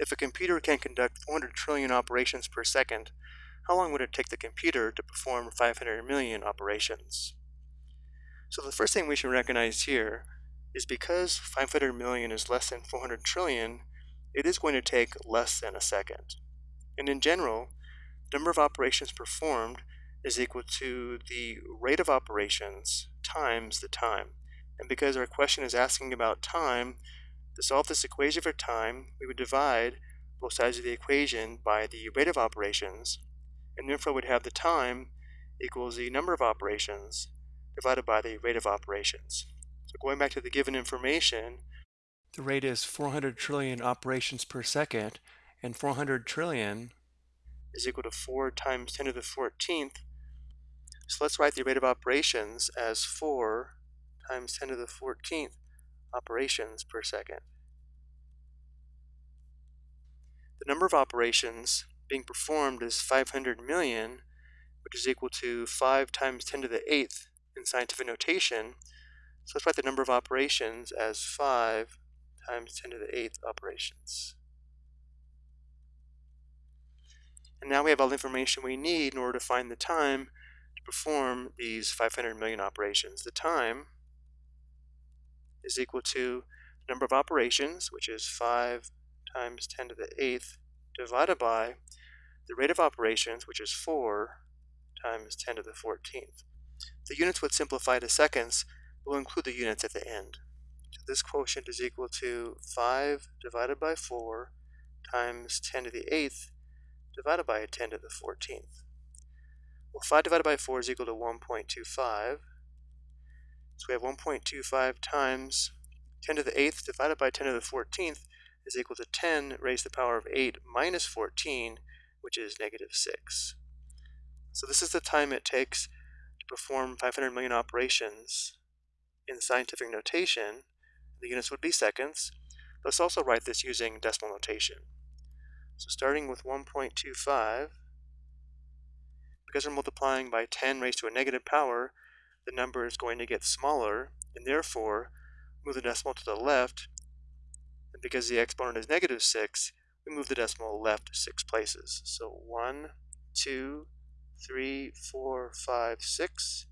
If a computer can conduct 400 trillion operations per second, how long would it take the computer to perform 500 million operations? So the first thing we should recognize here is because 500 million is less than 400 trillion, it is going to take less than a second. And in general, the number of operations performed is equal to the rate of operations times the time. And because our question is asking about time, to solve this equation for time, we would divide both sides of the equation by the rate of operations, and therefore would have the time equals the number of operations divided by the rate of operations. So going back to the given information, the rate is 400 trillion operations per second, and 400 trillion is equal to 4 times 10 to the 14th. So let's write the rate of operations as 4 times 10 to the 14th operations per second. The number of operations being performed is 500 million, which is equal to 5 times 10 to the 8th in scientific notation. So let's write the number of operations as 5 times 10 to the 8th operations. And now we have all the information we need in order to find the time to perform these 500 million operations. The time is equal to the number of operations, which is 5 times 10 to the 8th, divided by the rate of operations, which is 4 times 10 to the 14th. The units would simplify to seconds, we'll include the units at the end. So this quotient is equal to 5 divided by 4 times 10 to the 8th divided by 10 to the 14th. Well, 5 divided by 4 is equal to 1.25. So we have 1.25 times 10 to the 8th divided by 10 to the 14th is equal to 10 raised to the power of 8 minus 14, which is negative 6. So this is the time it takes to perform 500 million operations in scientific notation. The units would be seconds. Let's also write this using decimal notation. So starting with 1.25, because we're multiplying by 10 raised to a negative power, the number is going to get smaller, and therefore move the decimal to the left, and because the exponent is negative 6, we move the decimal left 6 places. So 1, 2, 3, 4, 5, 6.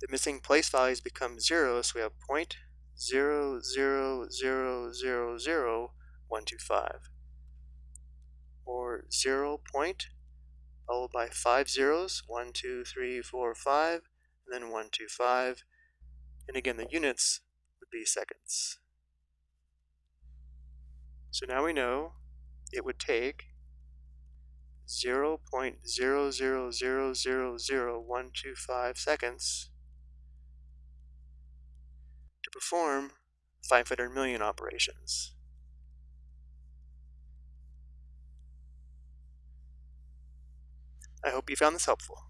The missing place values become 0, so we have point 0, 0, 0, 0, 0, 1, 2, 5. Or 0 point, followed by 5 zeros, 1, 2, 3, 4, 5, and then 125. And again, the units would be seconds. So now we know it would take 0 0.0000125 seconds to perform 500 million operations. I hope you found this helpful.